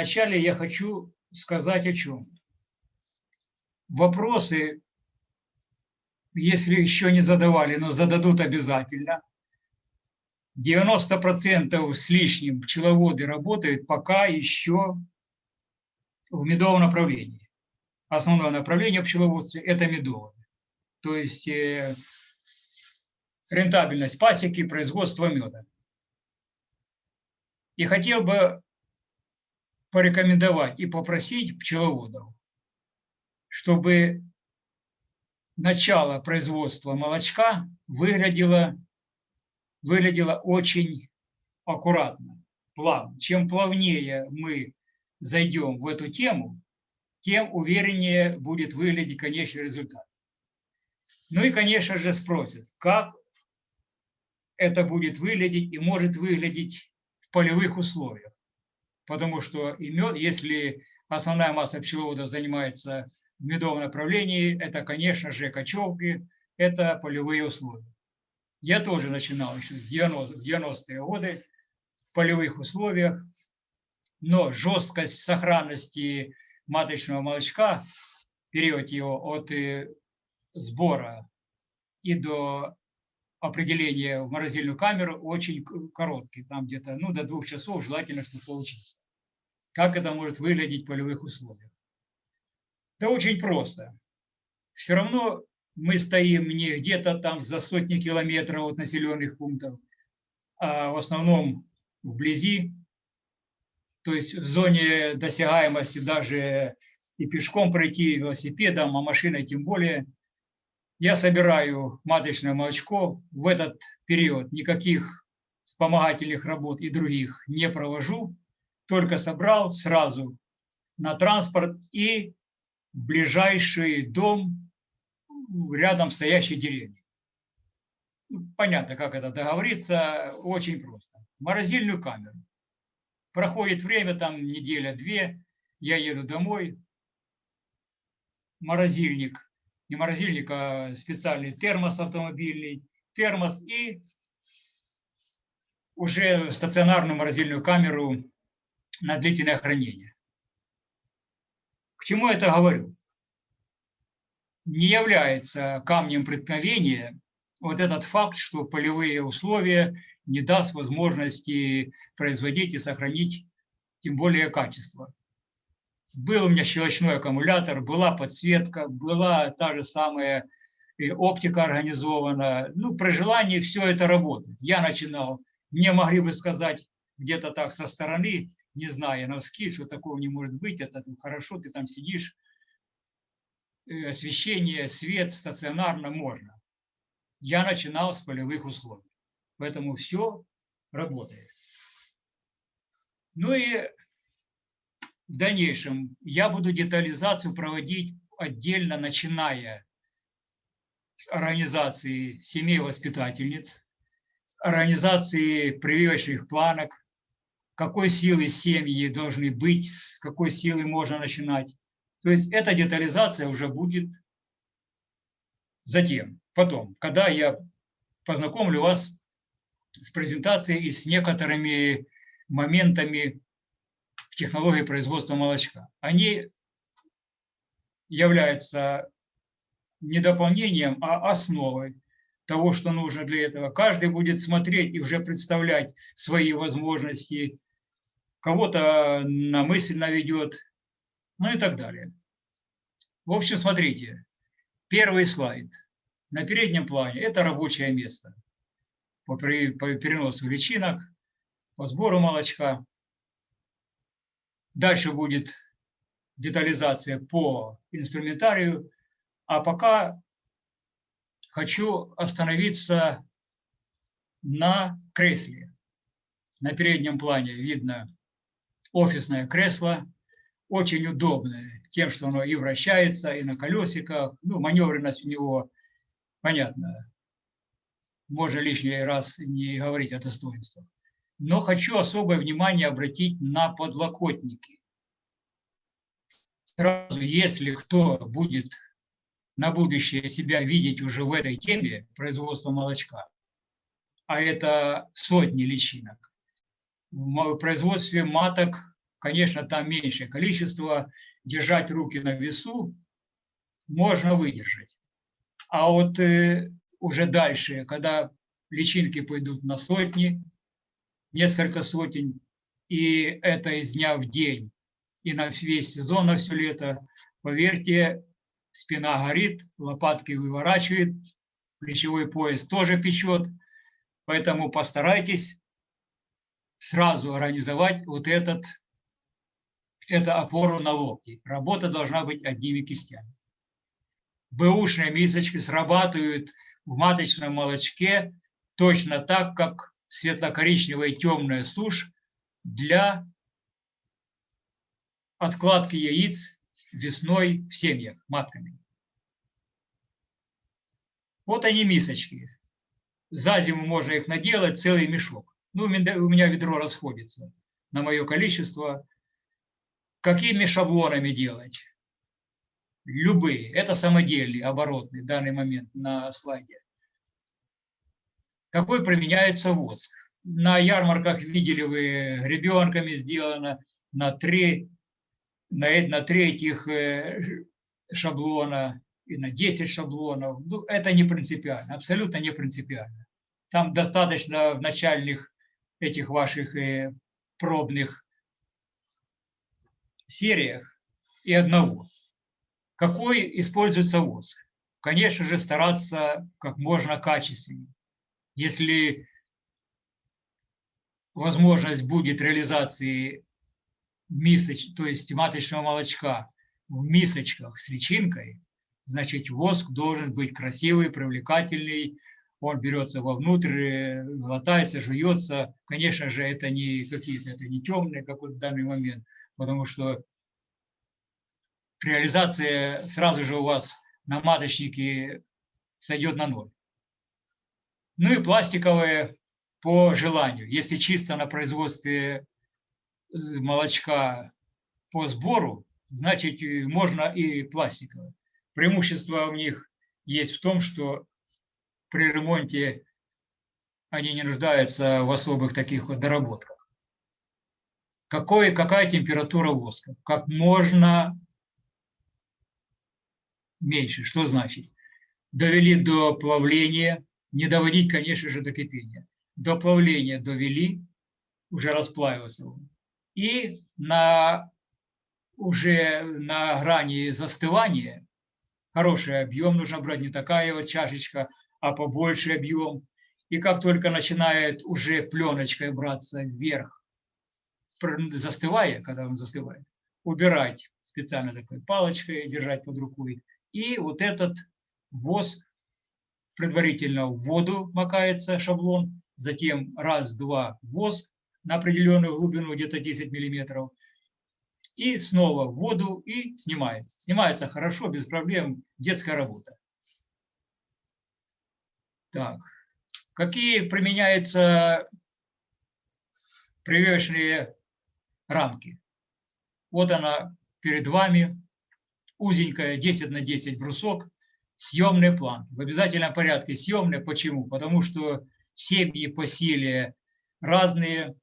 вначале я хочу сказать о чем. Вопросы, если еще не задавали, но зададут обязательно. 90% с лишним пчеловоды работают пока еще в медовом направлении. Основное направление пчеловодства – это медовое. То есть э, рентабельность пасеки, производство меда. И хотел бы порекомендовать и попросить пчеловодов, чтобы начало производства молочка выглядело, выглядело очень аккуратно, плавно. Чем плавнее мы зайдем в эту тему, тем увереннее будет выглядеть конечный результат. Ну и, конечно же, спросят, как это будет выглядеть и может выглядеть в полевых условиях. Потому что и мед, если основная масса пчеловодов занимается в медовом направлении, это, конечно же, кочевки, это полевые условия. Я тоже начинал еще с 90-е годы в полевых условиях, но жесткость сохранности маточного молочка, период его от э, сбора и до определения в морозильную камеру очень короткий, там где-то ну, до двух часов желательно, чтобы получиться. Как это может выглядеть в полевых условиях? Да очень просто. Все равно мы стоим не где-то там за сотни километров от населенных пунктов, а в основном вблизи, то есть в зоне досягаемости даже и пешком пройти, велосипедом, а машиной тем более. Я собираю маточное молочко. В этот период никаких вспомогательных работ и других не провожу. Только собрал сразу на транспорт и ближайший дом рядом стоящей деревни. Ну, понятно, как это договориться, очень просто. Морозильную камеру. Проходит время, там неделя-две, я еду домой, морозильник, не морозильник, а специальный термос автомобильный, термос и уже стационарную морозильную камеру на длительное хранение. К чему я это говорю? Не является камнем преткновения вот этот факт, что полевые условия не даст возможности производить и сохранить тем более качество. Был у меня щелочной аккумулятор, была подсветка, была та же самая оптика организована. Ну, при желании все это работает. Я начинал, мне могли бы сказать где-то так со стороны, не зная на ски, что такого не может быть, это хорошо, ты там сидишь, э, освещение, свет стационарно можно. Я начинал с полевых условий. Поэтому все работает. Ну и в дальнейшем я буду детализацию проводить отдельно, начиная с организации семей воспитательниц, с организации прививочных планок, какой силы семьи должны быть, с какой силы можно начинать. То есть эта детализация уже будет затем, потом, когда я познакомлю вас с презентацией и с некоторыми моментами в технологии производства молочка. Они являются не дополнением, а основой того, что нужно для этого. Каждый будет смотреть и уже представлять свои возможности, кого-то на мысль наведет, ну и так далее. В общем, смотрите, первый слайд. На переднем плане это рабочее место по, переносу личинок, по сбору молочка. Дальше будет детализация по инструментарию. А пока хочу остановиться на кресле. На переднем плане видно офисное кресло, очень удобное, тем, что оно и вращается, и на колесиках. Ну, маневренность у него, понятно, можно лишний раз не говорить о достоинствах. Но хочу особое внимание обратить на подлокотники. Сразу, если кто будет на будущее себя видеть уже в этой теме производства молочка, а это сотни личинок, в производстве маток конечно, там меньшее количество, держать руки на весу можно выдержать. А вот э, уже дальше, когда личинки пойдут на сотни, несколько сотен, и это из дня в день, и на весь сезон, на все лето, поверьте, спина горит, лопатки выворачивает, плечевой пояс тоже печет, поэтому постарайтесь сразу организовать вот этот, эту опору на локти. Работа должна быть одними кистями. Бэушные мисочки срабатывают в маточном молочке точно так, как светло-коричневая темная сушь для откладки яиц весной в семьях матками. Вот они мисочки. За зиму можно их наделать целый мешок. Ну, у меня ведро расходится на мое количество. Какими шаблонами делать? Любые. Это самодельные, оборотные в данный момент на слайде. Какой применяется воск? На ярмарках видели вы, ребенками сделано на три, на, на три этих э, шаблона и на 10 шаблонов. Ну, это не принципиально, абсолютно не принципиально. Там достаточно в начальных этих ваших э, пробных сериях и одного. Какой используется воск? Конечно же, стараться как можно качественнее. Если возможность будет реализации мисоч, то есть маточного молочка в мисочках с личинкой, значит воск должен быть красивый, привлекательный, он берется вовнутрь, глотается, жуется. Конечно же, это не какие-то, это не темные, как вот в данный момент, потому что реализация сразу же у вас на маточнике сойдет на ноль. Ну и пластиковые по желанию. Если чисто на производстве э, молочка по сбору, значит можно и пластиковые. Преимущество у них есть в том, что при ремонте они не нуждаются в особых таких вот доработках. Какой, какая температура воска? Как можно меньше. Что значит? Довели до плавления, не доводить, конечно же, до кипения. До плавления довели, уже расплавился он. И на, уже на грани застывания хороший объем нужно брать, не такая вот чашечка, а побольше объем. И как только начинает уже пленочкой браться вверх, застывая, когда он застывает, убирать специально такой палочкой, держать под рукой. И вот этот воск предварительно в воду макается шаблон, затем раз-два воск на определенную глубину, где-то 10 миллиметров, и снова в воду и снимается. Снимается хорошо, без проблем, детская работа. Так, какие применяются прививочные рамки? Вот она перед вами, узенькая 10 на 10 брусок, съемный план. В обязательном порядке съемный. Почему? Потому что семьи по силе разные,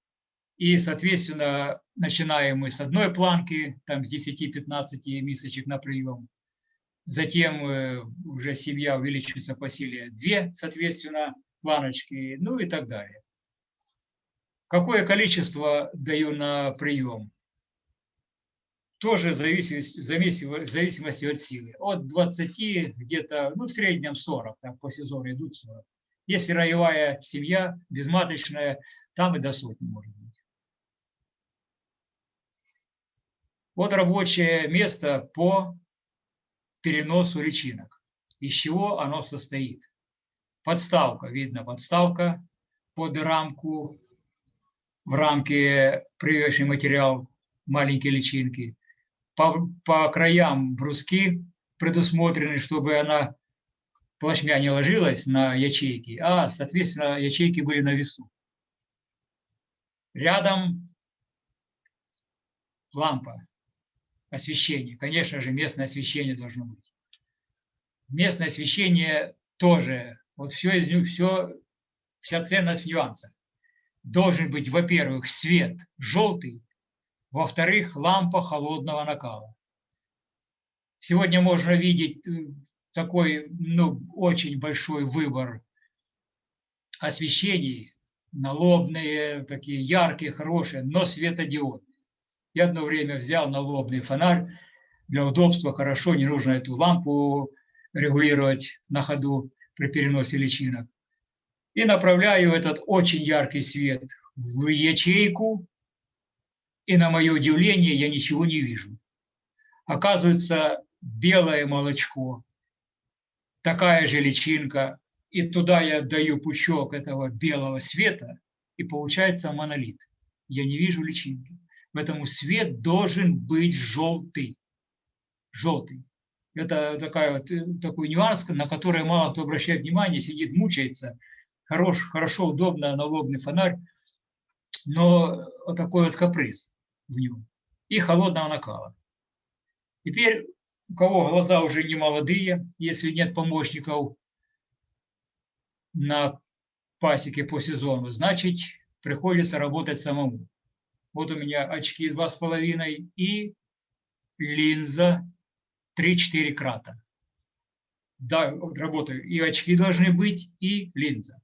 и, соответственно, начинаем мы с одной планки, там с 10-15 мисочек на прием. Затем э, уже семья увеличивается по силе две, соответственно, планочки, ну и так далее. Какое количество даю на прием? Тоже зависит, в зависимости от силы. От 20 где-то, ну в среднем 40, так по сезону идут 40. Если роевая семья, безматочная, там и до сотни может быть. Вот рабочее место по переносу личинок. Из чего оно состоит? Подставка, видно, подставка под рамку, в рамке прививочный материал, маленькие личинки. По, по краям бруски предусмотрены, чтобы она плашмя не ложилась на ячейки, а, соответственно, ячейки были на весу. Рядом лампа освещение. Конечно же, местное освещение должно быть. Местное освещение тоже, вот все из них, все, вся ценность в нюансах. Должен быть, во-первых, свет желтый, Во-вторых, лампа холодного накала. Сегодня можно видеть э, такой ну, очень большой выбор освещений, налобные, такие яркие, хорошие, но светодиодные. Я одно время взял налобный фонарь, для удобства хорошо, не нужно эту лампу регулировать на ходу при переносе личинок. И направляю этот очень яркий свет в ячейку, и на мое удивление я ничего не вижу. Оказывается, белое молочко, такая же личинка, и туда я даю пучок этого белого света, и получается монолит. Я не вижу личинки. Поэтому свет должен быть желтый. Желтый. Это такая э, такой нюанс, на который мало кто обращает внимание, сидит, мучается. Хорош, хорошо, удобно, налобный фонарь, но вот такой вот каприз в нем. И холодного накала. Теперь, у кого глаза уже не молодые, если нет помощников на пасеке по сезону, значит, приходится работать самому. Вот у меня очки 2,5 и линза 3-4 крата. Да, работаю. И очки должны быть, и линза.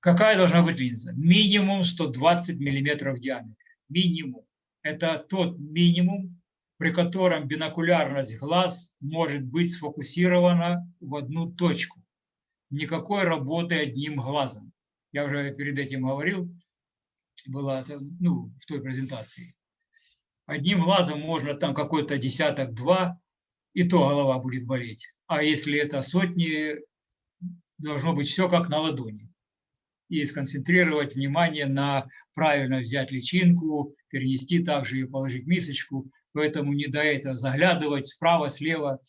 Какая должна быть линза? Минимум 120 миллиметров в диаметре. Минимум. Это тот минимум, при котором бинокулярность глаз может быть сфокусирована в одну точку никакой работы одним глазом. Я уже перед этим говорил, было ну, в той презентации. Одним глазом можно там какой-то десяток-два, и то голова будет болеть. А если это сотни, должно быть все как на ладони. И сконцентрировать внимание на правильно взять личинку, перенести также и положить мисочку. Поэтому не до этого заглядывать справа, слева.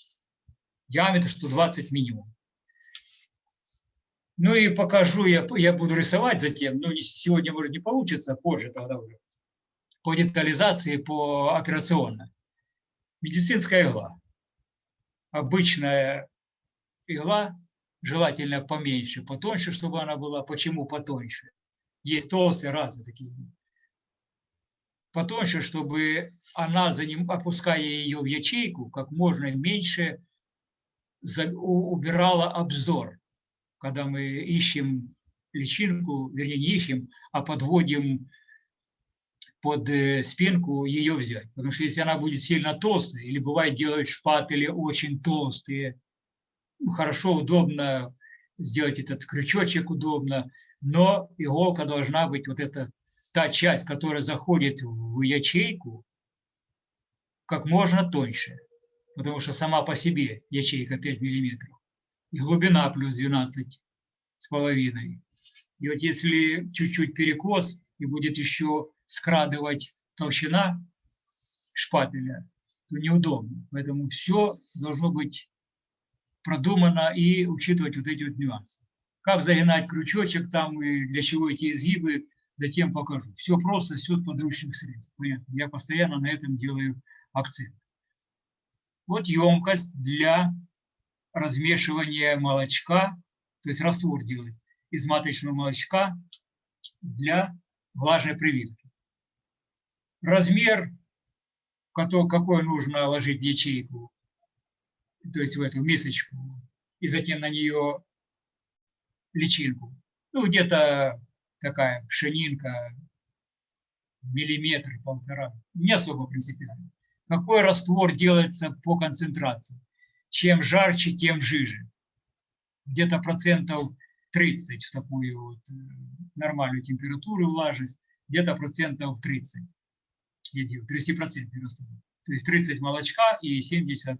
Диаметр 120 минимум. Ну и покажу, я, я буду рисовать затем, но сегодня, может, не получится, позже тогда уже, по детализации, по операционно. Медицинская игла. Обычная игла, желательно поменьше, потоньше, чтобы она была. Почему потоньше? Есть толстые разные такие. Потоньше, чтобы она, опуская ее в ячейку, как можно меньше убирала обзор когда мы ищем личинку, вернее, не ищем, а подводим под э, спинку ее взять. Потому что если она будет сильно толстая, или бывает делают шпатели очень толстые, ну, хорошо, удобно сделать этот крючочек удобно, но иголка должна быть вот эта та часть, которая заходит в ячейку, как можно тоньше, потому что сама по себе ячейка 5 миллиметров глубина плюс 12 с половиной. И вот если чуть-чуть перекос и будет еще скрадывать толщина шпателя, то неудобно. Поэтому все должно быть продумано и учитывать вот эти вот нюансы. Как загинать крючочек там и для чего эти изгибы, затем покажу. Все просто, все с подручных средств. Понятно? Я постоянно на этом делаю акцент. Вот емкость для размешивание молочка, то есть раствор делать из маточного молочка для влажной прививки. Размер, какой нужно ложить ячейку, то есть в эту мисочку, и затем на нее личинку. Ну, где-то такая пшенинка, миллиметр, полтора, не особо принципиально. Какой раствор делается по концентрации? Чем жарче, тем жиже. Где-то процентов 30 в такую вот э, нормальную температуру влажность, где-то процентов 30. Я делаю 30% раствор. То есть 30 молочка и 70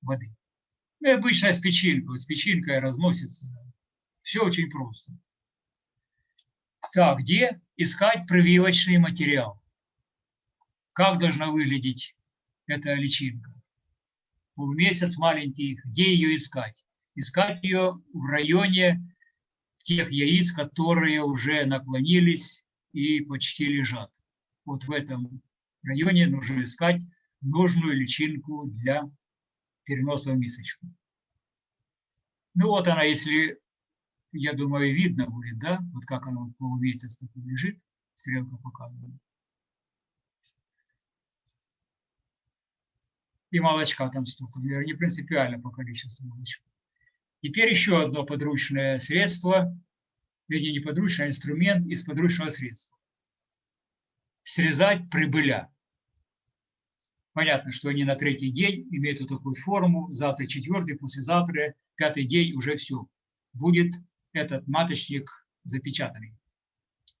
воды. Ну и обычная с печенькой. С печенькой разносится. Все очень просто. Так, где искать прививочный материал? Как должна выглядеть эта личинка? Полумесяц маленький, где ее искать? Искать ее в районе тех яиц, которые уже наклонились и почти лежат. Вот в этом районе нужно искать нужную личинку для переноса в мисочку. Ну вот она, если, я думаю, видно будет, да, вот как она полумесяц такой лежит, стрелка показывает. И молочка там столько. Наверное, не принципиально по количеству молочка. Теперь еще одно подручное средство, вернее, не подручный, а инструмент из подручного средства. Срезать прибыля. Понятно, что они на третий день имеют вот такую форму, завтра четвертый, послезавтра, пятый день уже все. Будет этот маточник запечатанный.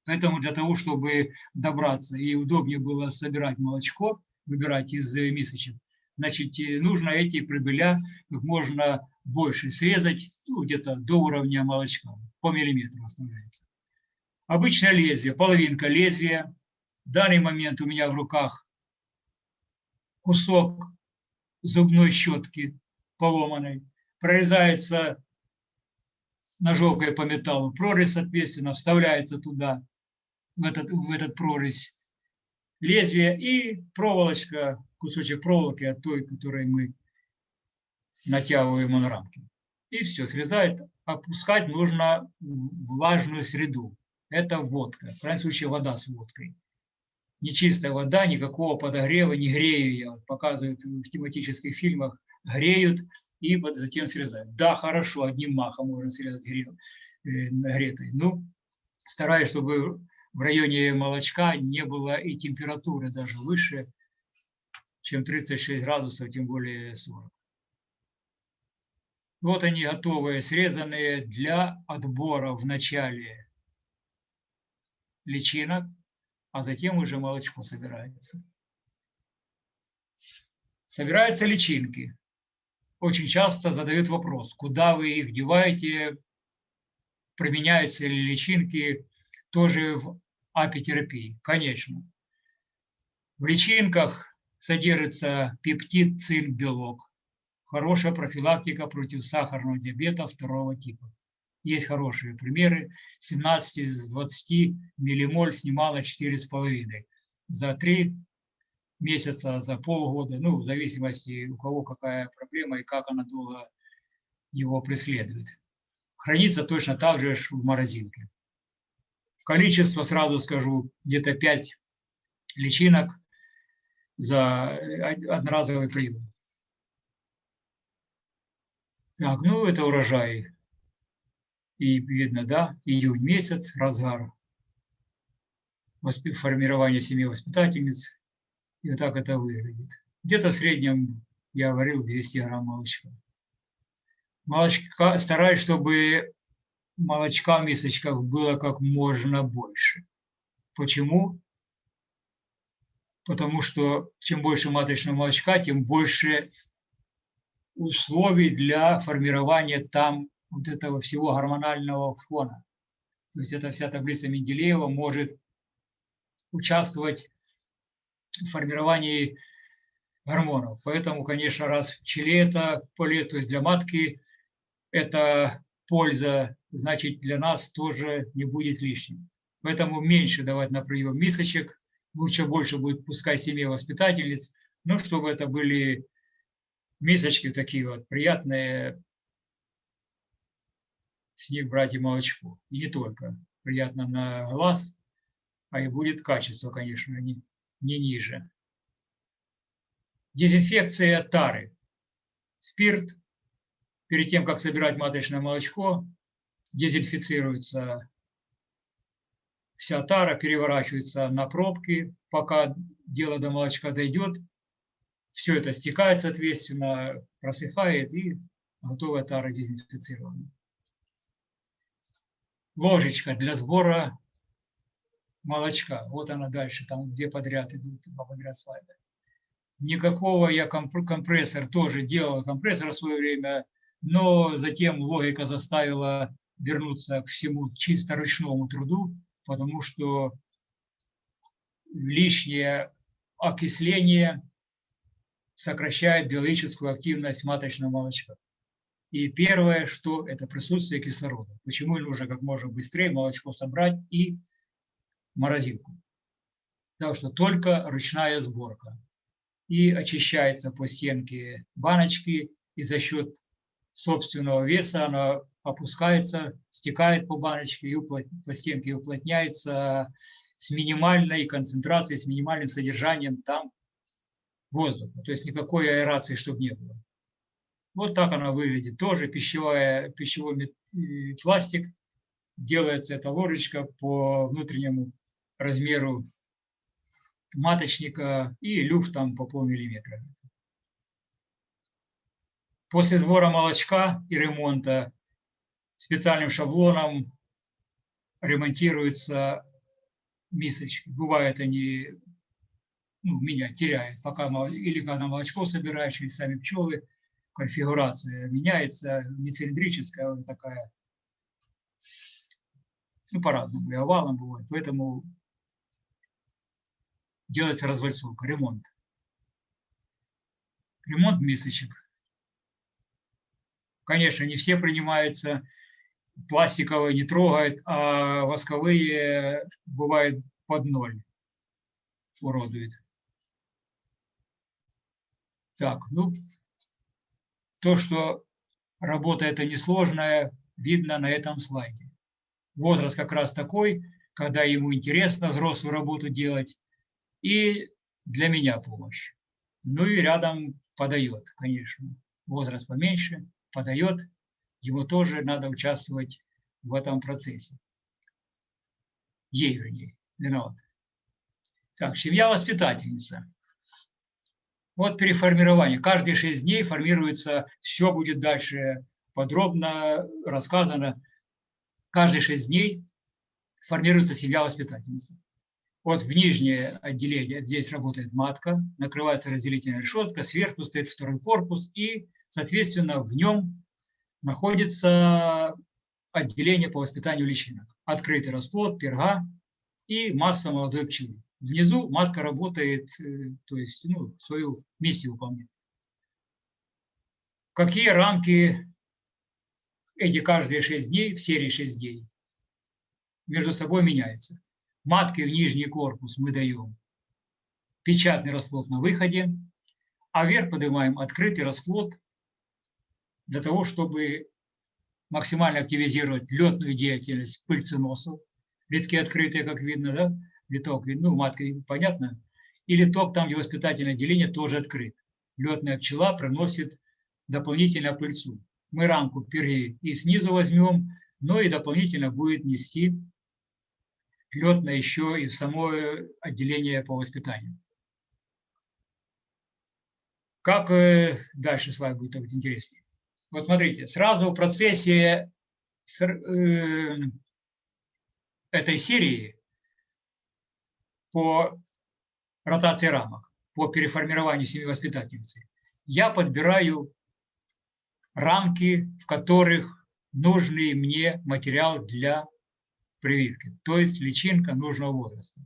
Поэтому для того, чтобы добраться и удобнее было собирать молочко, выбирать из мисочек, значит, нужно эти прибыля как можно больше срезать, ну, где-то до уровня молочка, по миллиметру оставляется. Обычное лезвие, половинка лезвия. В данный момент у меня в руках кусок зубной щетки поломанной. Прорезается ножовкой по металлу прорезь, соответственно, вставляется туда в этот, в этот прорезь лезвие и проволочка, кусочек проволоки от той, которой мы натягиваем на рамки. И все, срезает. Опускать нужно влажную среду. Это водка. В крайнем случае вода с водкой. Нечистая вода, никакого подогрева, не грею я. Показывают в тематических фильмах. Греют и затем срезают. Да, хорошо, одним махом можно срезать гре, э, нагретой. Ну, стараюсь, чтобы в районе молочка не было и температуры даже выше, чем 36 градусов, тем более 40. Вот они готовые, срезанные для отбора в начале личинок, а затем уже молочко собирается. Собираются личинки. Очень часто задают вопрос, куда вы их деваете, применяются ли личинки тоже в апитерапии, конечно. В личинках содержится пептид, цинк, белок. Хорошая профилактика против сахарного диабета второго типа. Есть хорошие примеры. 17 из 20 миллимоль снимала 4,5. За 3 месяца, за полгода, ну, в зависимости у кого какая проблема и как она долго его преследует. Хранится точно так же в морозилке. Количество, сразу скажу, где-то 5 личинок за одноразовый прием. Так, ну это урожай. И видно, да, июнь месяц, разгар формирования семьи воспитательниц. И вот так это выглядит. Где-то в среднем, я говорил, 200 грамм молочка. Молочка, стараюсь, чтобы молочка в мисочках было как можно больше. Почему? Потому что чем больше маточного молочка, тем больше условий для формирования там вот этого всего гормонального фона. То есть эта вся таблица Менделеева может участвовать в формировании гормонов. Поэтому, конечно, раз в челе это полезно, то есть для матки это польза значит для нас тоже не будет лишним. Поэтому меньше давать на прием мисочек, лучше больше будет пускай семье воспитательниц, но чтобы это были мисочки такие вот приятные, с них брать и молочко. И не только. Приятно на глаз, а и будет качество, конечно, не, не ниже. Дезинфекция тары. Спирт. Перед тем, как собирать маточное молочко, дезинфицируется вся тара, переворачивается на пробки, пока дело до молочка дойдет, все это стекает, соответственно, просыхает и готовая тара дезинфицирована. Ложечка для сбора молочка. Вот она дальше, там две подряд идут, два подряд слайда. Никакого я компрессор тоже делал, компрессор в свое время, но затем логика заставила вернуться к всему чисто ручному труду, потому что лишнее окисление сокращает биологическую активность маточного молочка. И первое, что это присутствие кислорода. Почему нужно как можно быстрее молочко собрать и морозилку. Потому что только ручная сборка. И очищается по стенке баночки, и за счет собственного веса она опускается, стекает по баночке и уплот... по стенке и уплотняется с минимальной концентрацией, с минимальным содержанием там, воздуха, то есть никакой аэрации, чтобы не было. Вот так она выглядит. Тоже пищевая, пищевой пластик. Делается эта ложечка по внутреннему размеру маточника и люфт там по полмиллиметра. После сбора молочка и ремонта специальным шаблоном ремонтируются мисочки. Бывает они ну, меня теряют, пока или когда молочко собираешь, или сами пчелы, конфигурация меняется, не цилиндрическая, а такая, ну, по-разному, и овалом бывает. Поэтому делается развальцовка, ремонт. Ремонт мисочек. Конечно, не все принимаются, пластиковые не трогают, а восковые бывает под ноль уродует. Так, ну, то, что работа это несложная, видно на этом слайде. Возраст как раз такой, когда ему интересно взрослую работу делать, и для меня помощь. Ну и рядом подает, конечно. Возраст поменьше, подает, ему тоже надо участвовать в этом процессе. Ей, вернее, виноват. Так, семья-воспитательница. Вот переформирование. Каждые шесть дней формируется, все будет дальше подробно рассказано. Каждые шесть дней формируется семья-воспитательница. Вот в нижнее отделение, здесь работает матка, накрывается разделительная решетка, сверху стоит второй корпус, и, соответственно, в нем находится отделение по воспитанию личинок. Открытый расплод, перга и масса молодой пчелы. Внизу матка работает, э, то есть ну, свою миссию выполняет. Какие рамки эти каждые 6 дней, в серии 6 дней, между собой меняются. Матки в нижний корпус мы даем печатный расплод на выходе, а вверх поднимаем открытый расплод для того, чтобы максимально активизировать летную деятельность пыльценосов. Литки открытые, как видно, да? литок, ну, матка, понятно, и литок там, где воспитательное отделение, тоже открыт. Летная пчела приносит дополнительно пыльцу. Мы рамку перьи и снизу возьмем, но и дополнительно будет нести летное еще и само отделение по воспитанию. Как э, дальше слайд будет интереснее. Вот смотрите, сразу в процессе э, этой серии по ротации рамок, по переформированию семьи воспитательницы, я подбираю рамки, в которых нужный мне материал для прививки, то есть личинка нужного возраста.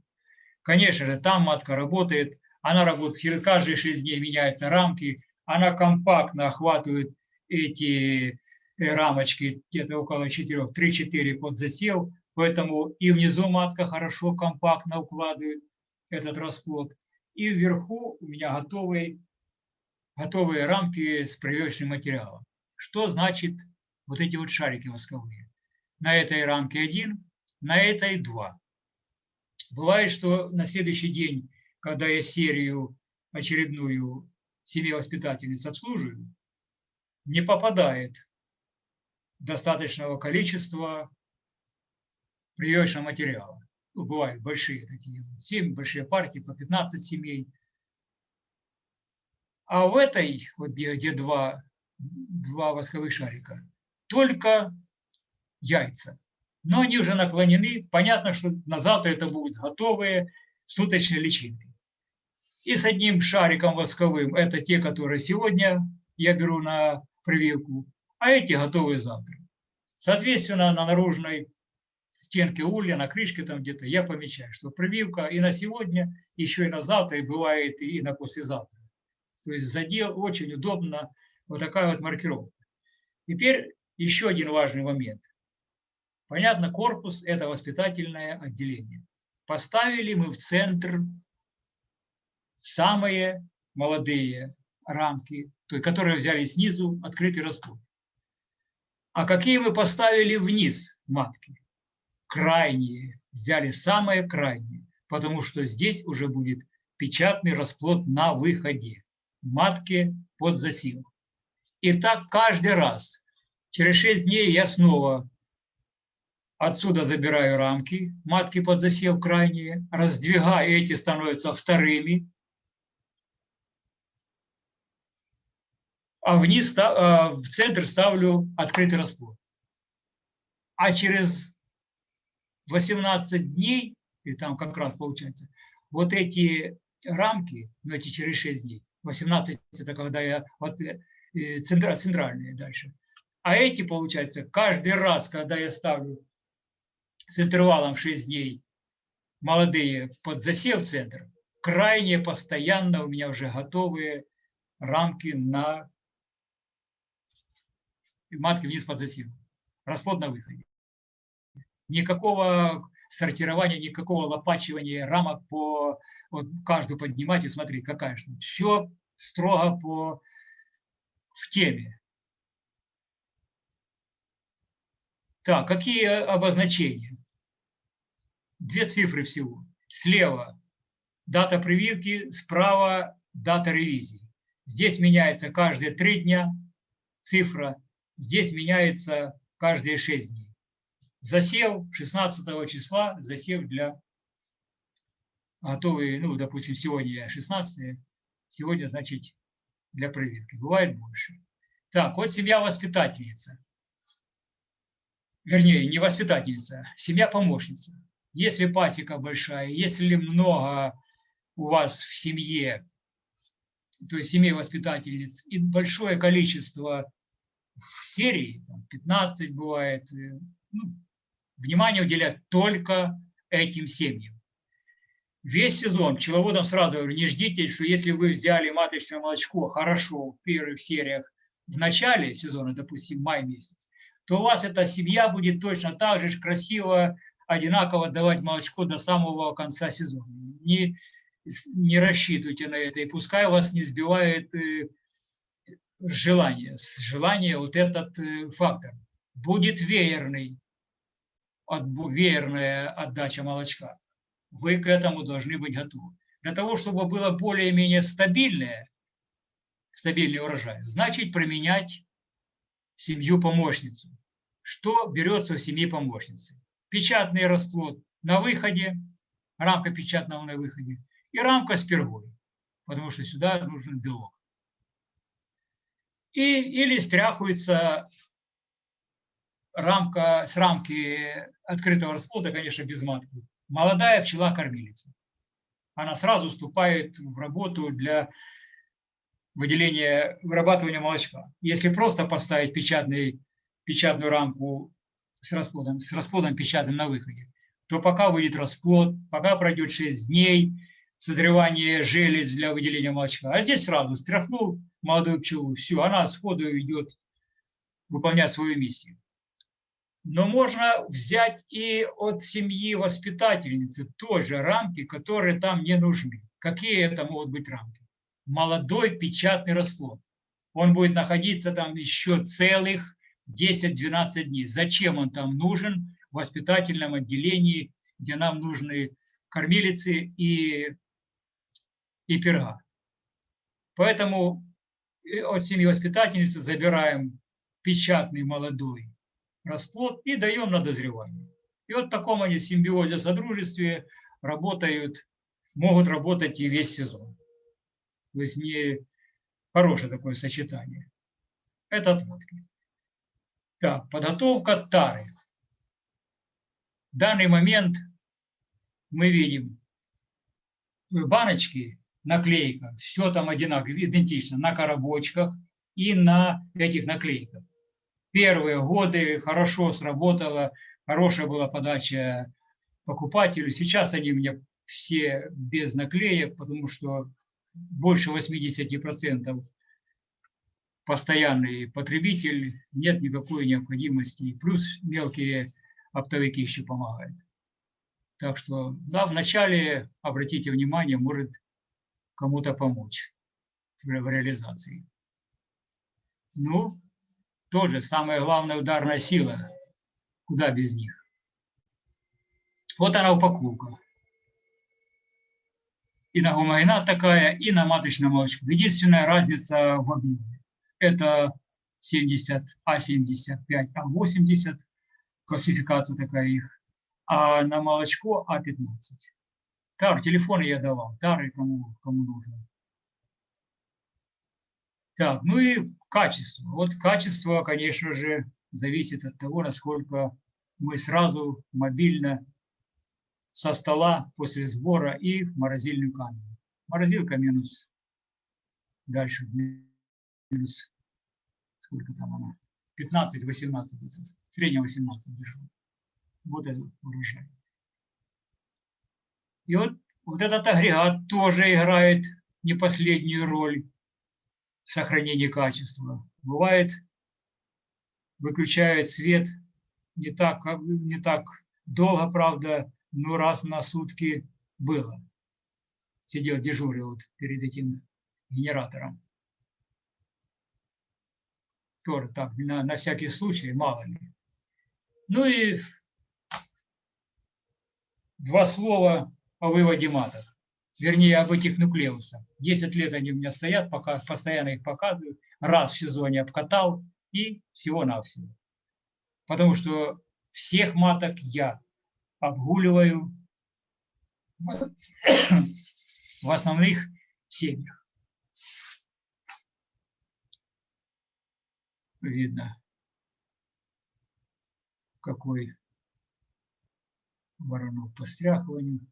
Конечно же, там матка работает, она работает каждые 6 дней меняются рамки, она компактно охватывает эти э, рамочки, где-то около 4, 3-4 под засел, Поэтому и внизу матка хорошо, компактно укладывает этот расплод. И вверху у меня готовые, готовые рамки с прививочным материалом. Что значит вот эти вот шарики восковые? На этой рамке один, на этой два. Бывает, что на следующий день, когда я серию очередную семьи воспитательниц обслуживаю, не попадает достаточного количества прививочного материала. Ну, бывают большие такие, 7 большие партии, по 15 семей. А в этой, вот где, где два, два восковых шарика, только яйца. Но они уже наклонены. Понятно, что на завтра это будут готовые суточные личинки. И с одним шариком восковым, это те, которые сегодня я беру на прививку, а эти готовые завтра. Соответственно, на наружной стенки улья, на крышке там где-то, я помечаю, что прививка и на сегодня, еще и на завтра, и бывает и на послезавтра. То есть задел очень удобно, вот такая вот маркировка. Теперь еще один важный момент. Понятно, корпус – это воспитательное отделение. Поставили мы в центр самые молодые рамки, то есть, которые взяли снизу открытый расплод. А какие мы поставили вниз матки? крайние, взяли самые крайние, потому что здесь уже будет печатный расплод на выходе, матки под засил. И так каждый раз. Через 6 дней я снова отсюда забираю рамки, матки под засев крайние, раздвигаю, эти становятся вторыми, а вниз, а, в центр ставлю открытый расплод. А через 18 дней, и там как раз получается, вот эти рамки, ну эти через 6 дней, 18 это когда я, вот э, центральные дальше, а эти, получается, каждый раз, когда я ставлю с интервалом 6 дней молодые под засев центр, крайне постоянно у меня уже готовые рамки на матки вниз под засев. Расплод на выходе. Никакого сортирования, никакого лопачивания рамок по вот каждую поднимать и смотреть, какая что. Все строго по в теме. Так, какие обозначения? Две цифры всего. Слева дата прививки, справа дата ревизии. Здесь меняется каждые три дня цифра, здесь меняется каждые шесть дней. Засев 16 числа, засев для готовые, ну, допустим, сегодня 16 сегодня, значит, для проверки. Бывает больше. Так, вот семья воспитательница. Вернее, не воспитательница, семья помощница. Если пасека большая, если много у вас в семье, то есть семей воспитательниц, и большое количество в серии, там 15 бывает, ну, внимание уделять только этим семьям. Весь сезон пчеловодам сразу говорю, не ждите, что если вы взяли маточное молочко хорошо в первых сериях в начале сезона, допустим, май месяц, то у вас эта семья будет точно так же красиво, одинаково давать молочко до самого конца сезона. Не, не рассчитывайте на это, и пускай вас не сбивает э, желание, желание вот этот э, фактор. Будет веерный, от, веерная отдача молочка. Вы к этому должны быть готовы. Для того, чтобы было более-менее стабильное, стабильный урожай, значит применять семью-помощницу. Что берется в семье помощницы? Печатный расплод на выходе, рамка печатного на выходе и рамка с пергой, потому что сюда нужен белок. И, или стряхивается рамка, с рамки открытого расплода, конечно, без матки. Молодая пчела-кормилица. Она сразу вступает в работу для выделения, вырабатывания молочка. Если просто поставить печатный, печатную рамку с расплодом, с расплодом печатным на выходе, то пока выйдет расплод, пока пройдет 6 дней, созревание желез для выделения молочка. А здесь сразу стряхнул молодую пчелу, все, она сходу идет выполнять свою миссию. Но можно взять и от семьи воспитательницы тоже рамки, которые там не нужны. Какие это могут быть рамки? Молодой печатный расплод. Он будет находиться там еще целых 10-12 дней. Зачем он там нужен в воспитательном отделении, где нам нужны кормилицы и, и перга? Поэтому от семьи воспитательницы забираем печатный молодой расплод и даем на дозревание. И вот в таком они симбиозе, содружестве работают, могут работать и весь сезон. То есть не хорошее такое сочетание. Это отводки. Так, подготовка тары. В данный момент мы видим баночки, наклейка, все там одинаково, идентично, на коробочках и на этих наклейках первые годы хорошо сработало, хорошая была подача покупателю. Сейчас они у меня все без наклеек, потому что больше 80% постоянный потребитель, нет никакой необходимости. Плюс мелкие оптовики еще помогают. Так что, да, вначале, обратите внимание, может кому-то помочь в реализации. Ну, тоже самая главная ударная сила. Куда без них? Вот она упаковка. и на гомогенат такая, и на маточное молочко. Единственная разница в объеме. Это 70, А75, А80, классификация такая их, а на молочко А15. Тар, телефоны я давал, тары кому, кому нужно. Так, ну и качество. Вот качество, конечно же, зависит от того, насколько мы сразу мобильно со стола после сбора и в морозильную камеру. Морозилка минус, дальше минус, сколько там она, 15-18, в среднем 18 держу. Вот этот урожай. И вот, вот этот агрегат тоже играет не последнюю роль в сохранении качества. Бывает, выключает свет не так, не так долго, правда, но раз на сутки было. Сидел, дежурил вот перед этим генератором. Тоже так, на, на всякий случай, мало ли. Ну и два слова о выводе маток. Вернее, об этих нуклеусах. Десять лет они у меня стоят, пока, постоянно их показываю. Раз в сезоне обкатал и всего-навсего. Потому что всех маток я обгуливаю в основных семьях. Видно, какой воронок по стряхиванию.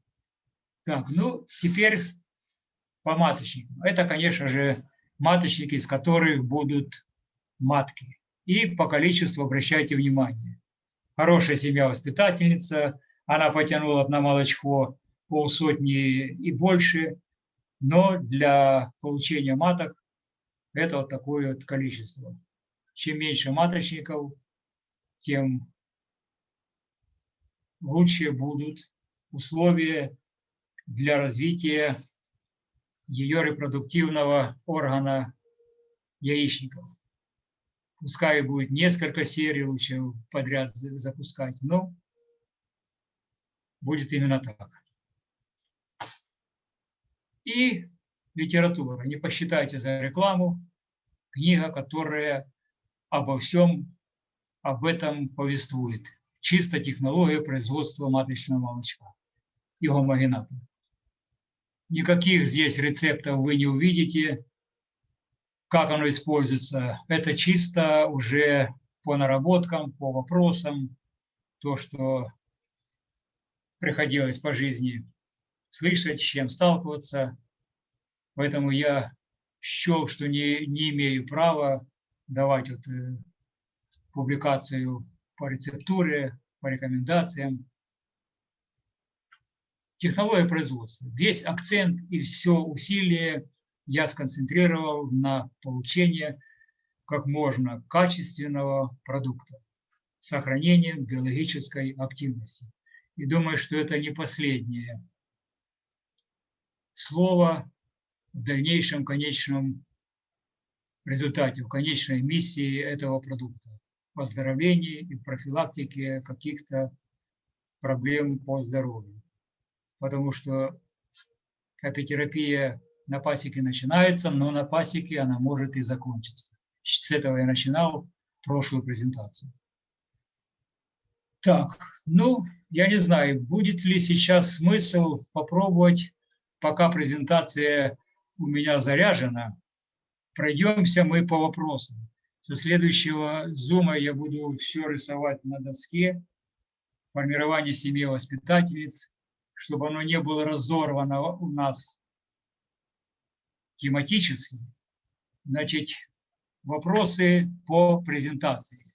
Так, ну, теперь по маточникам. Это, конечно же, маточники, из которых будут матки. И по количеству обращайте внимание. Хорошая семья-воспитательница, она потянула на молочко полсотни и больше, но для получения маток это вот такое вот количество. Чем меньше маточников, тем лучше будут условия для развития ее репродуктивного органа яичников. Пускай будет несколько серий, лучше подряд запускать, но будет именно так. И литература. Не посчитайте за рекламу. Книга, которая обо всем об этом повествует. Чисто технология производства маточного молочка и гомогената. Никаких здесь рецептов вы не увидите, как оно используется. Это чисто уже по наработкам, по вопросам, то, что приходилось по жизни слышать, с чем сталкиваться. Поэтому я счел, что не, не имею права давать вот, э, публикацию по рецептуре, по рекомендациям. Технология производства. Весь акцент и все усилие я сконцентрировал на получение как можно качественного продукта с сохранением биологической активности. И думаю, что это не последнее слово в дальнейшем конечном результате, в конечной миссии этого продукта в оздоровлении и профилактике каких-то проблем по здоровью. Потому что апитерапия на пасеке начинается, но на пасеке она может и закончиться. С этого я начинал прошлую презентацию. Так, ну, я не знаю, будет ли сейчас смысл попробовать, пока презентация у меня заряжена, пройдемся мы по вопросам. Со следующего зума я буду все рисовать на доске, формирование семьи воспитательниц, чтобы оно не было разорвано у нас тематически. Значит, вопросы по презентации.